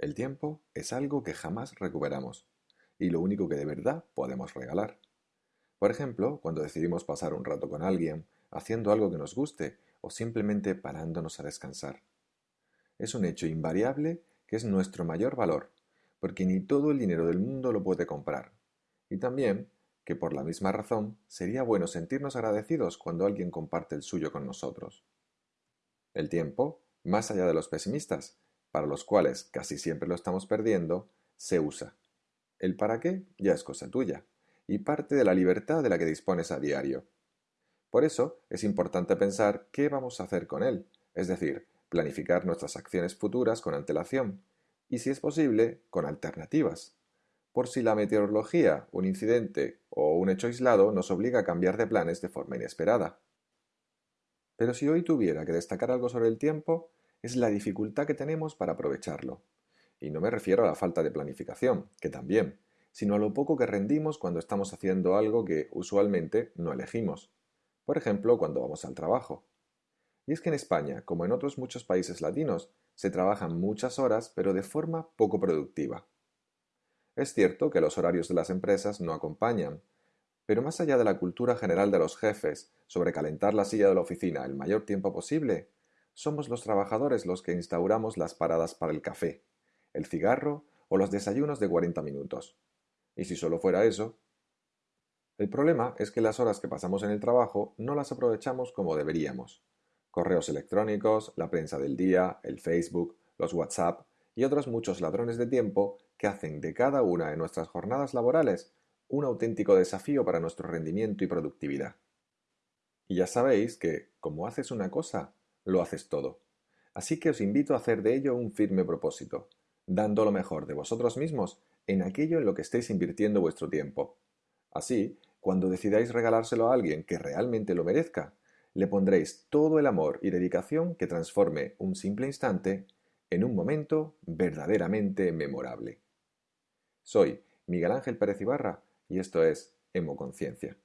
El tiempo es algo que jamás recuperamos y lo único que de verdad podemos regalar. Por ejemplo, cuando decidimos pasar un rato con alguien, haciendo algo que nos guste o simplemente parándonos a descansar. Es un hecho invariable que es nuestro mayor valor, porque ni todo el dinero del mundo lo puede comprar. Y también que por la misma razón sería bueno sentirnos agradecidos cuando alguien comparte el suyo con nosotros. El tiempo, más allá de los pesimistas, para los cuales casi siempre lo estamos perdiendo, se usa. El para qué ya es cosa tuya, y parte de la libertad de la que dispones a diario. Por eso es importante pensar qué vamos a hacer con él, es decir, planificar nuestras acciones futuras con antelación, y si es posible, con alternativas, por si la meteorología, un incidente o un hecho aislado nos obliga a cambiar de planes de forma inesperada. Pero si hoy tuviera que destacar algo sobre el tiempo, es la dificultad que tenemos para aprovecharlo. Y no me refiero a la falta de planificación, que también, sino a lo poco que rendimos cuando estamos haciendo algo que usualmente no elegimos. Por ejemplo, cuando vamos al trabajo. Y es que en España, como en otros muchos países latinos, se trabajan muchas horas pero de forma poco productiva. Es cierto que los horarios de las empresas no acompañan, pero más allá de la cultura general de los jefes sobre calentar la silla de la oficina el mayor tiempo posible, somos los trabajadores los que instauramos las paradas para el café, el cigarro o los desayunos de 40 minutos. Y si solo fuera eso. El problema es que las horas que pasamos en el trabajo no las aprovechamos como deberíamos. Correos electrónicos, la prensa del día, el Facebook, los WhatsApp y otros muchos ladrones de tiempo que hacen de cada una de nuestras jornadas laborales un auténtico desafío para nuestro rendimiento y productividad. Y ya sabéis que, como haces una cosa, lo haces todo. Así que os invito a hacer de ello un firme propósito, dando lo mejor de vosotros mismos en aquello en lo que estéis invirtiendo vuestro tiempo. Así, cuando decidáis regalárselo a alguien que realmente lo merezca, le pondréis todo el amor y dedicación que transforme un simple instante en un momento verdaderamente memorable. Soy Miguel Ángel Pérez Ibarra y esto es Hemoconciencia.